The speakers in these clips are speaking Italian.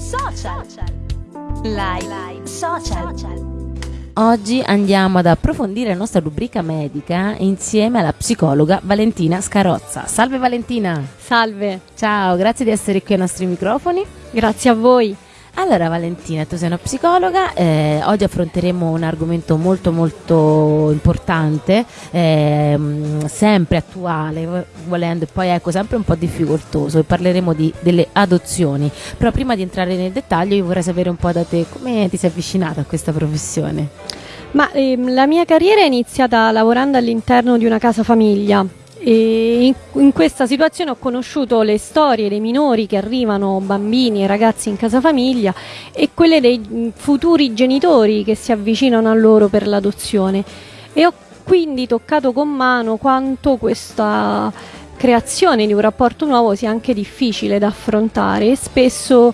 Social. Live. Social. Oggi andiamo ad approfondire la nostra rubrica medica insieme alla psicologa Valentina Scarozza. Salve Valentina! Salve, Ciao, grazie di essere qui ai nostri microfoni. grazie a voi. Allora Valentina, tu sei una psicologa, eh, oggi affronteremo un argomento molto molto importante, ehm, sempre attuale, vo- volendo, e poi ecco sempre un po' difficoltoso e parleremo di- delle adozioni. Però prima di entrare nel dettaglio io vorrei sapere un po' da te come ti sei avvicinata a questa professione. Ma ehm, la mia carriera è iniziata lavorando all'interno di una casa famiglia in, in questa situazione ho conosciuto le storie dei minori che arrivano, bambini e ragazzi in casa famiglia e quelle dei mh, futuri genitori che si avvicinano a loro per l'adozione. E ho quindi toccato con mano quanto questa creazione di un rapporto nuovo sia anche difficile da affrontare e spesso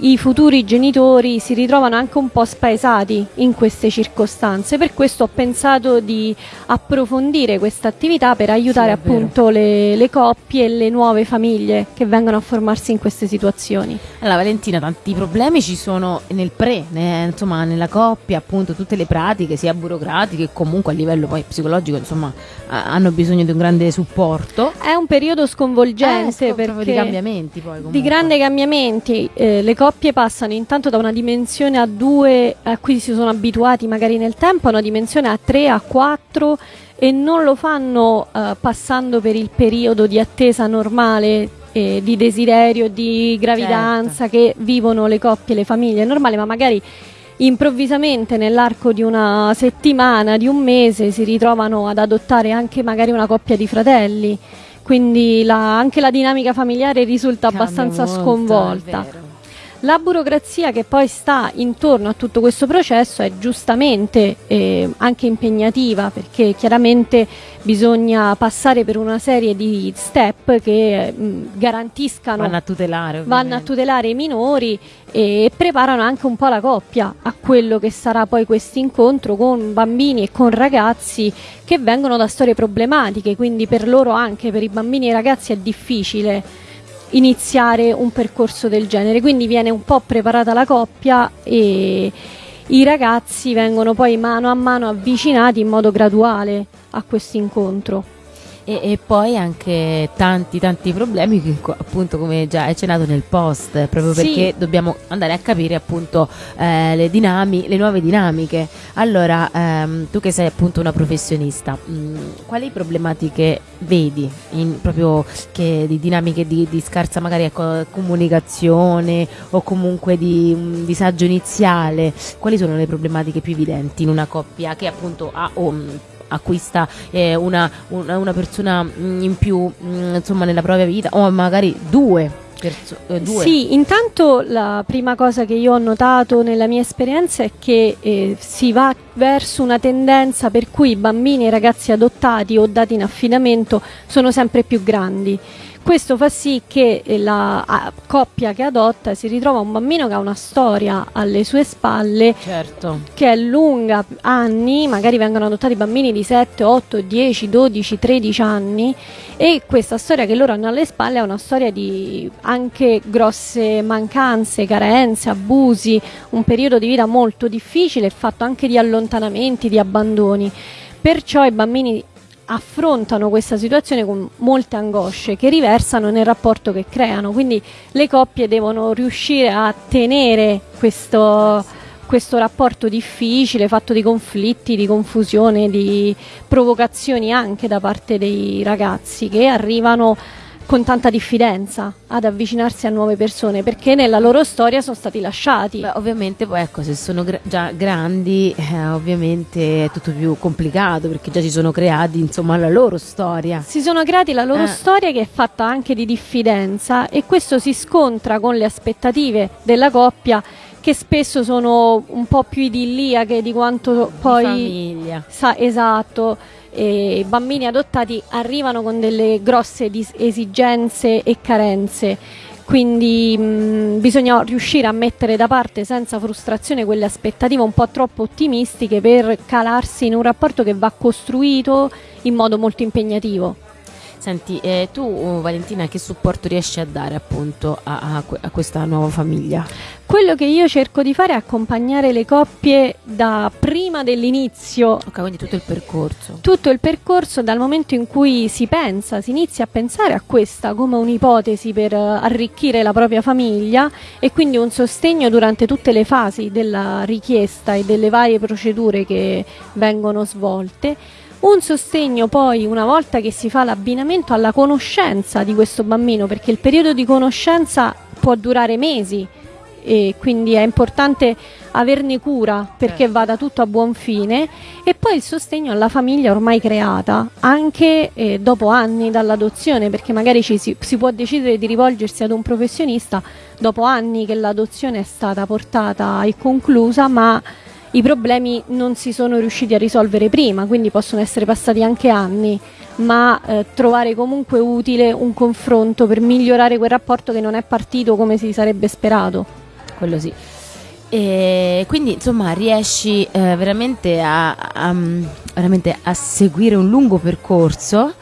i futuri genitori si ritrovano anche un po' spaesati in queste circostanze. Per questo ho pensato di approfondire questa attività per aiutare vero. appunto le, le coppie e le nuove famiglie che vengono a formarsi in queste situazioni. Allora Valentina, tanti problemi ci sono nel pre, ne- insomma nella coppia, appunto tutte le pratiche sia burocratiche che comunque a livello poi psicologico insomma hanno bisogno di un grande supporto. È un periodo sconvolgente Eh, perché di cambiamenti poi comunque. di grandi cambiamenti. Eh, le coppie passano intanto da una dimensione a due a cui si sono abituati magari nel tempo a una dimensione a tre, a quattro e non lo fanno eh, passando per il periodo di attesa normale eh, di desiderio, di gravidanza che vivono le coppie le famiglie normali, ma magari improvvisamente nell'arco di una settimana, di un mese si ritrovano ad adottare anche magari una coppia di fratelli. Quindi la- anche la dinamica familiare risulta Cambia abbastanza molto, sconvolta. La burocrazia che poi sta intorno a tutto questo processo è giustamente eh, anche impegnativa perché chiaramente bisogna passare per una serie di step che mh, garantiscano Vanno a tutelare vanno a tutelare i minori e preparano anche un po' la coppia a quello che sarà poi questo incontro con bambini e con ragazzi che vengono da storie problematiche, quindi per loro anche, per i bambini e i ragazzi è difficile iniziare un percorso del genere, quindi viene un po' preparata la coppia e i ragazzi vengono poi mano a mano avvicinati in modo graduale a questo incontro. E, e poi anche tanti tanti problemi che appunto come già hai accennato nel post proprio Sì. perché dobbiamo andare a capire appunto eh, le, dinami- le nuove dinamiche allora ehm, tu che sei appunto una professionista mh, quali problematiche vedi in, proprio che, di dinamiche di, di scarsa magari ecco, comunicazione o comunque di un disagio iniziale quali sono le problematiche più evidenti in una coppia che appunto ha o, mh, acquista eh, una, una, persona mh, in più mh, insomma nella propria vita o magari due, eh. Sì, intanto la prima cosa che io ho notato nella mia esperienza è che eh, si va verso una tendenza per cui i bambini e i ragazzi adottati o dati in affidamento sono sempre più grandi. Questo fa sì che eh, la coppia che adotta si ritrova un bambino che ha una storia alle sue spalle certo che è lunga anni, magari vengono adottati bambini di 7, 8, 10, 12, 13 anni e questa storia che loro hanno alle spalle è una storia di anche grosse mancanze, carenze, abusi, un periodo di vita molto difficile, fatto anche di allontanamenti, di abbandoni. Perciò i bambini affrontano questa situazione con molte angosce che riversano nel rapporto che creano, quindi le coppie devono riuscire a tenere questo, questo rapporto difficile, fatto di conflitti, di confusione, di provocazioni anche da parte dei ragazzi che arrivano con tanta diffidenza ad avvicinarsi a nuove persone perché nella loro storia sono stati lasciati. Beh, ovviamente poi ecco se sono gra- già grandi eh, ovviamente è tutto più complicato perché già si sono creati insomma la loro storia Si sono creati la loro Eh. storia che è fatta anche di diffidenza e questo si scontra con le aspettative della coppia che spesso sono un po' più idilliache di quanto poi famiglia sa esatto. E I bambini adottati arrivano con delle grosse esigenze e carenze. Quindi mh, bisogna riuscire a mettere da parte senza frustrazione quelle aspettative un po' troppo ottimistiche per calarsi in un rapporto che va costruito in modo molto impegnativo. Senti, eh, tu Valentina che supporto riesci a dare appunto a, a, a, questa nuova famiglia? Quello che io cerco di fare è accompagnare le coppie da prima dell'inizio. Ok, quindi tutto il percorso. Tutto il percorso dal momento in cui si pensa, si inizia a pensare a questa come un'ipotesi per arricchire la propria famiglia e quindi un sostegno durante tutte le fasi della richiesta e delle varie procedure che vengono svolte un sostegno poi una volta che si fa l'abbinamento alla conoscenza di questo bambino, perché il periodo di conoscenza può durare mesi e quindi è importante averne cura perché certo. vada tutto a buon fine e poi il sostegno alla famiglia ormai creata anche eh, dopo anni dall'adozione perché magari ci si, si può decidere di rivolgersi ad un professionista dopo anni che l'adozione è stata portata e conclusa ma i problemi non si sono riusciti a risolvere prima, quindi possono essere passati anche anni, ma eh, trovare comunque utile un confronto per migliorare quel rapporto che non è partito come si sarebbe sperato. Quello sì. E quindi insomma riesci eh, veramente, a, a, veramente a seguire un lungo percorso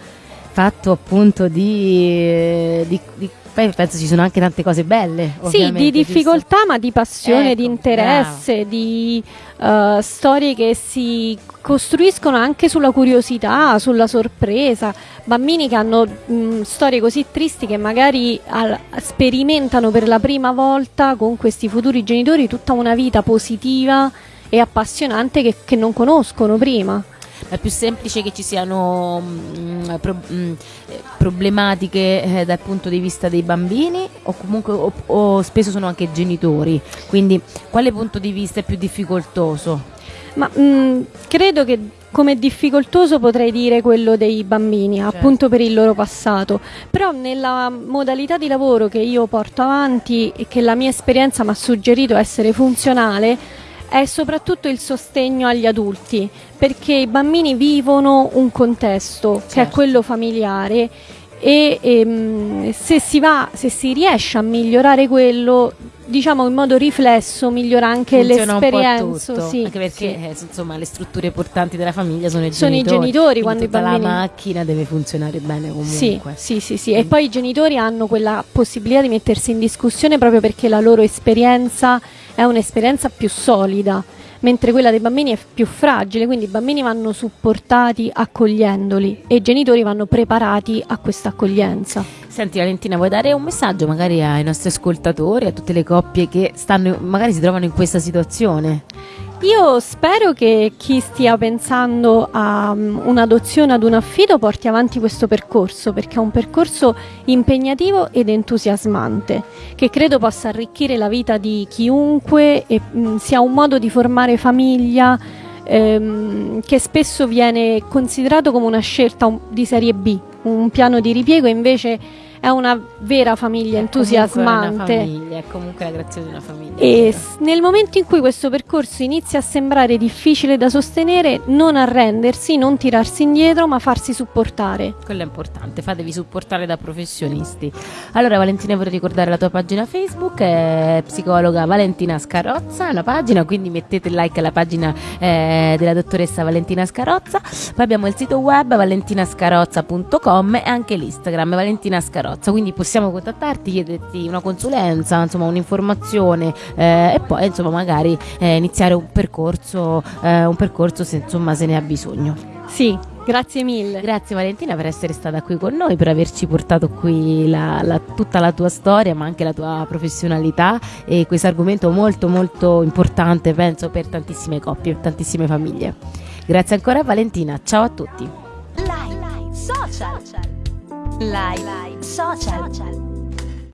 fatto appunto di, di, di poi penso ci sono anche tante cose belle. Sì, di difficoltà, giusto? ma di passione, ecco, di interesse, bravo. di uh, storie che si costruiscono anche sulla curiosità, sulla sorpresa. Bambini che hanno mh, storie così tristi che magari al, sperimentano per la prima volta con questi futuri genitori tutta una vita positiva e appassionante che, che non conoscono prima è più semplice che ci siano mh, mm, pro, mh, mm, problematiche eh, dal punto di vista dei bambini o comunque o, o spesso sono anche genitori quindi quale punto di vista è più difficoltoso? Ma mh, mm, credo che come difficoltoso potrei dire quello dei bambini, certo. appunto per il loro passato. Però nella modalità di lavoro che io porto avanti e che la mia esperienza mi ha suggerito essere funzionale, è soprattutto il sostegno agli adulti, perché i bambini vivono un contesto certo. che è certo. quello familiare e, e ehm, se, si va, se si riesce a migliorare quello diciamo in modo riflesso migliora anche Funziona l'esperienza sì, anche perché sì. eh, insomma le strutture portanti della famiglia sono i sono genitori, i genitori quando i bambini la macchina deve funzionare bene comunque sì sì sì, sì. e poi i genitori hanno quella possibilità di mettersi in discussione proprio perché la loro esperienza è un'esperienza più solida mentre quella dei bambini è più fragile, quindi i bambini vanno supportati accogliendoli e i genitori vanno preparati a questa accoglienza. Senti Valentina, vuoi dare un messaggio magari ai nostri ascoltatori, a tutte le coppie che stanno, magari si trovano in questa situazione? Io spero che chi stia pensando a um, un'adozione, ad un affido, porti avanti questo percorso, perché è un percorso impegnativo ed entusiasmante, che credo possa arricchire la vita di chiunque e mm, sia un modo di formare famiglia ehm, che spesso viene considerato come una scelta di serie B, un piano di ripiego invece è una vera famiglia è entusiasmante. È, famiglia, è comunque la grazia di una famiglia. E s- nel momento in cui questo percorso inizia a sembrare difficile da sostenere, non arrendersi, non tirarsi indietro, ma farsi supportare. Quello è importante, fatevi supportare da professionisti. Allora Valentina vorrei ricordare la tua pagina Facebook, è psicologa Valentina Scarozza, la pagina, quindi mettete like alla pagina eh, della dottoressa Valentina Scarozza. Poi abbiamo il sito web valentinascarozza.com e anche l'Instagram Valentina Scarozza. Carrozza, quindi possiamo contattarti, chiederti una consulenza, insomma un'informazione eh, e poi insomma magari eh, iniziare un percorso, eh, un percorso se insomma se ne ha bisogno. Sì, Grazie mille. Grazie Valentina per essere stata qui con noi, per averci portato qui la, la, tutta la tua storia, ma anche la tua professionalità e questo argomento molto molto importante, penso, per tantissime coppie, tantissime famiglie. Grazie ancora Valentina, ciao a tutti. Live, live, social. Live, social.